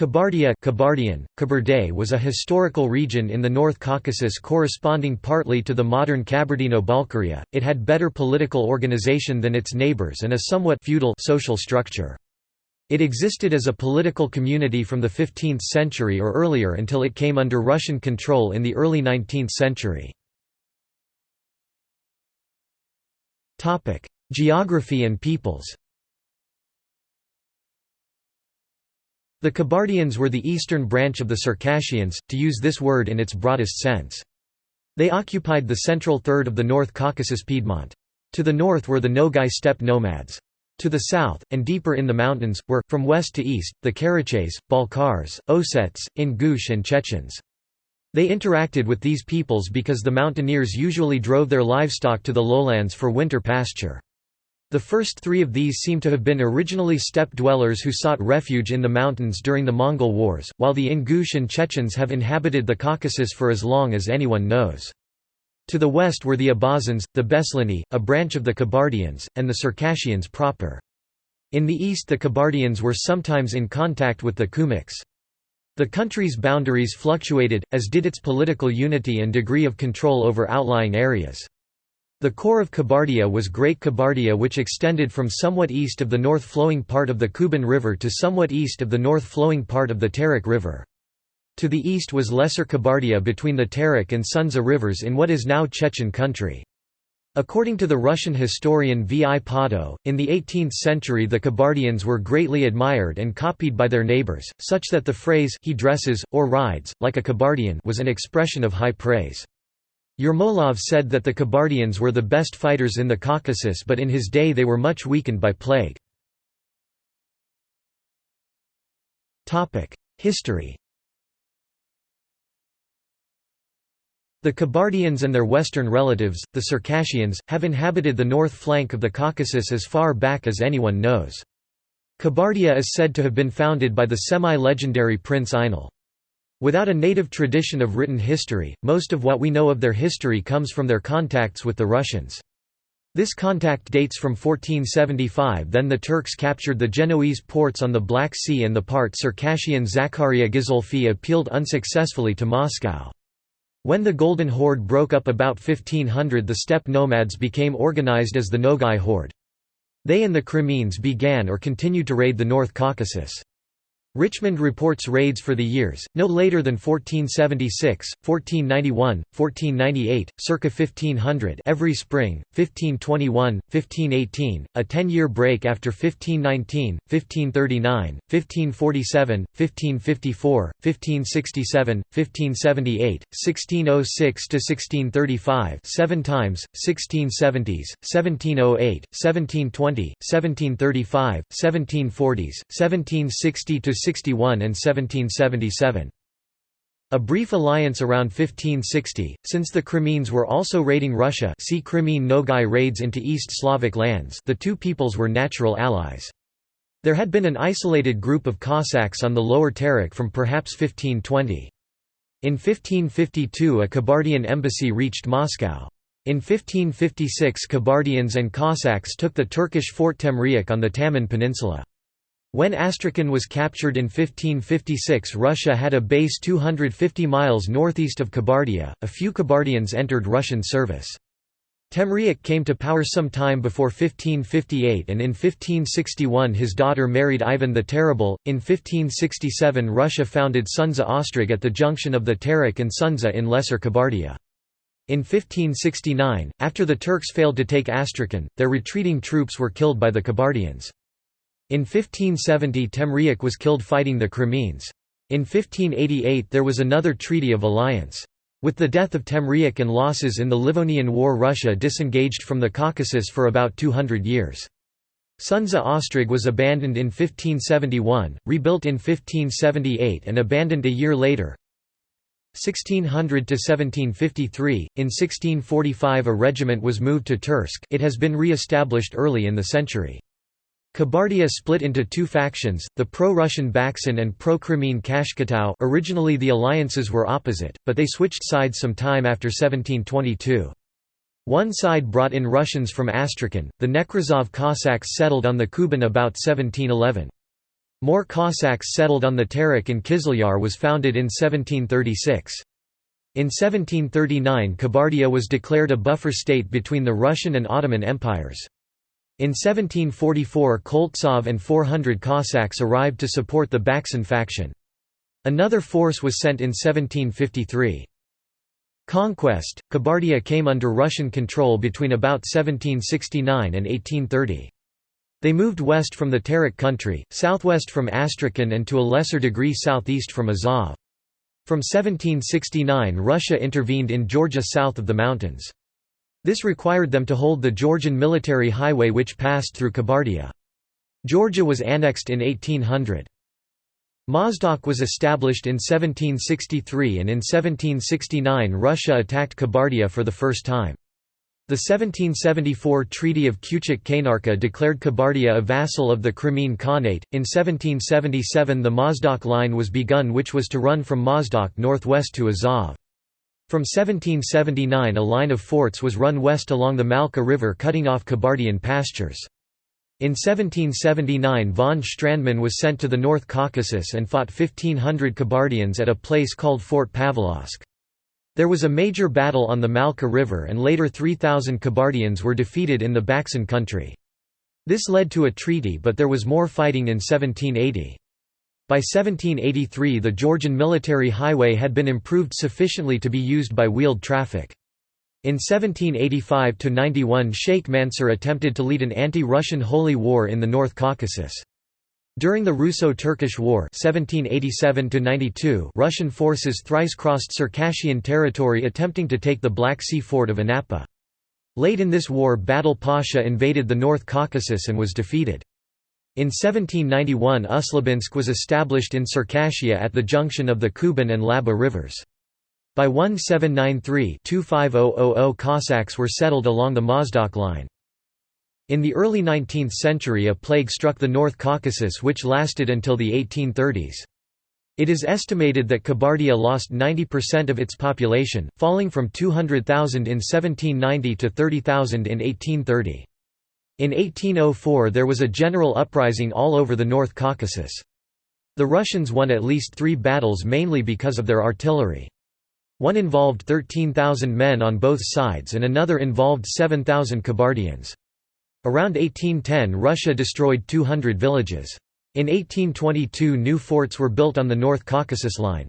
Kabardia Kabardian, Kabarday was a historical region in the North Caucasus corresponding partly to the modern Kabardino-Balkaria. It had better political organization than its neighbors and a somewhat feudal social structure. It existed as a political community from the 15th century or earlier until it came under Russian control in the early 19th century. Geography and peoples The Kabardians were the eastern branch of the Circassians, to use this word in its broadest sense. They occupied the central third of the North Caucasus Piedmont. To the north were the Nogai steppe nomads. To the south, and deeper in the mountains, were, from west to east, the Karachays, Balkars, Ossets, Ingush and Chechens. They interacted with these peoples because the mountaineers usually drove their livestock to the lowlands for winter pasture. The first three of these seem to have been originally steppe dwellers who sought refuge in the mountains during the Mongol Wars, while the Ingush and Chechens have inhabited the Caucasus for as long as anyone knows. To the west were the Abazans, the Beslani, a branch of the Kabardians, and the Circassians proper. In the east the Kabardians were sometimes in contact with the Kumyks. The country's boundaries fluctuated, as did its political unity and degree of control over outlying areas. The core of Kabardia was Great Kabardia which extended from somewhat east of the north-flowing part of the Kuban River to somewhat east of the north-flowing part of the Terek River. To the east was Lesser Kabardia between the Terek and Sunzha rivers in what is now Chechen country. According to the Russian historian V. I. Pado, in the 18th century the Kabardians were greatly admired and copied by their neighbors, such that the phrase he dresses, or rides, like a Kabardian was an expression of high praise. Yermolov said that the Kabardians were the best fighters in the Caucasus but in his day they were much weakened by plague. History The Kabardians and their western relatives, the Circassians, have inhabited the north flank of the Caucasus as far back as anyone knows. Kabardia is said to have been founded by the semi-legendary Prince Inal. Without a native tradition of written history, most of what we know of their history comes from their contacts with the Russians. This contact dates from 1475 then the Turks captured the Genoese ports on the Black Sea and the part Circassian Zakaria Guizolfi appealed unsuccessfully to Moscow. When the Golden Horde broke up about 1500 the steppe nomads became organized as the Nogai Horde. They and the Crimeans began or continued to raid the North Caucasus. Richmond reports raids for the years, no later than 1476, 1491, 1498, circa 1500 every spring, 1521, 1518, a ten-year break after 1519, 1539, 1547, 1554, 1567, 1578, 1606–1635 seven times, 1670s, 1708, 1720, 1735, 1740s, 1760 to 61 and 1777. A brief alliance around 1560, since the Crimeans were also raiding Russia see Crimean Nogai raids into East Slavic lands the two peoples were natural allies. There had been an isolated group of Cossacks on the Lower Terek from perhaps 1520. In 1552 a Kabardian embassy reached Moscow. In 1556 Kabardians and Cossacks took the Turkish fort Temriuk on the Taman Peninsula. When Astrakhan was captured in 1556 Russia had a base 250 miles northeast of Kabardia, a few Kabardians entered Russian service. Temriuk came to power some time before 1558 and in 1561 his daughter married Ivan the Terrible. In 1567 Russia founded Sunzha Ostrog at the junction of the Terek and Sunzha in Lesser Kabardia. In 1569, after the Turks failed to take Astrakhan, their retreating troops were killed by the Kabardians. In 1570 Temriuk was killed fighting the Crimeans. In 1588 there was another treaty of alliance. With the death of Temriuk and losses in the Livonian War Russia disengaged from the Caucasus for about 200 years. Sunzha Ostrog was abandoned in 1571, rebuilt in 1578 and abandoned a year later. 1600 to 1753 in 1645 a regiment was moved to Tursk it has been re-established early in the century Kabardia split into two factions, the pro-Russian Baksan and pro-Crimean Kashkatau originally the alliances were opposite, but they switched sides some time after 1722. One side brought in Russians from Astrakhan, the Nekrasov Cossacks settled on the Kuban about 1711. More Cossacks settled on the Terek and Kizlyar was founded in 1736. In 1739 Kabardia was declared a buffer state between the Russian and Ottoman empires. In 1744 Koltsov and 400 Cossacks arrived to support the Baksan faction. Another force was sent in 1753. Conquest – Kabardia came under Russian control between about 1769 and 1830. They moved west from the Terek country, southwest from Astrakhan and to a lesser degree southeast from Azov. From 1769 Russia intervened in Georgia south of the mountains. This required them to hold the Georgian military highway which passed through Kabardia. Georgia was annexed in 1800. Mozdok was established in 1763 and in 1769 Russia attacked Kabardia for the first time. The 1774 Treaty of Kuchuk-Kainarji declared Kabardia a vassal of the Crimean Khanate. In 1777 the Mozdok line was begun which was to run from Mozdok northwest to Azov. From 1779 a line of forts was run west along the Malka River cutting off Kabardian pastures. In 1779 von Strandmann was sent to the North Caucasus and fought 1500 Kabardians at a place called Fort Pavlovsk. There was a major battle on the Malka River and later 3,000 Kabardians were defeated in the Baksan country. This led to a treaty but there was more fighting in 1780. By 1783 the Georgian military highway had been improved sufficiently to be used by wheeled traffic. In 1785–91 Sheikh Mansur attempted to lead an anti-Russian holy war in the North Caucasus. During the Russo-Turkish War 1787 Russian forces thrice crossed Circassian territory attempting to take the Black Sea fort of Anapa. Late in this war Batal Pasha invaded the North Caucasus and was defeated. In 1791 Ust-Labinsk was established in Circassia at the junction of the Kuban and Laba rivers. By 1793-25000 Cossacks were settled along the Mozdok line. In the early 19th century a plague struck the North Caucasus which lasted until the 1830s. It is estimated that Kabardia lost 90% of its population, falling from 200,000 in 1790 to 30,000 in 1830. In 1804 there was a general uprising all over the North Caucasus. The Russians won at least three battles mainly because of their artillery. One involved 13,000 men on both sides and another involved 7,000 Kabardians. Around 1810 Russia destroyed 200 villages. In 1822 new forts were built on the North Caucasus line.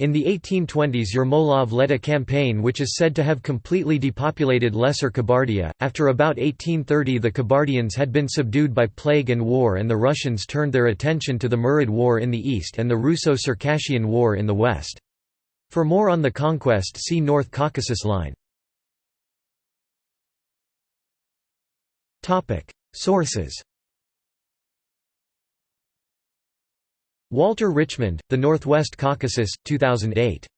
In the 1820s Yermolov led a campaign which is said to have completely depopulated Lesser Kabardia. After about 1830 the Kabardians had been subdued by plague and war and the Russians turned their attention to the Murid War in the east and the Russo-Circassian War in the west. For more on the conquest see North Caucasus Line. Sources Walter Richmond, The Northwest Caucasus, 2008.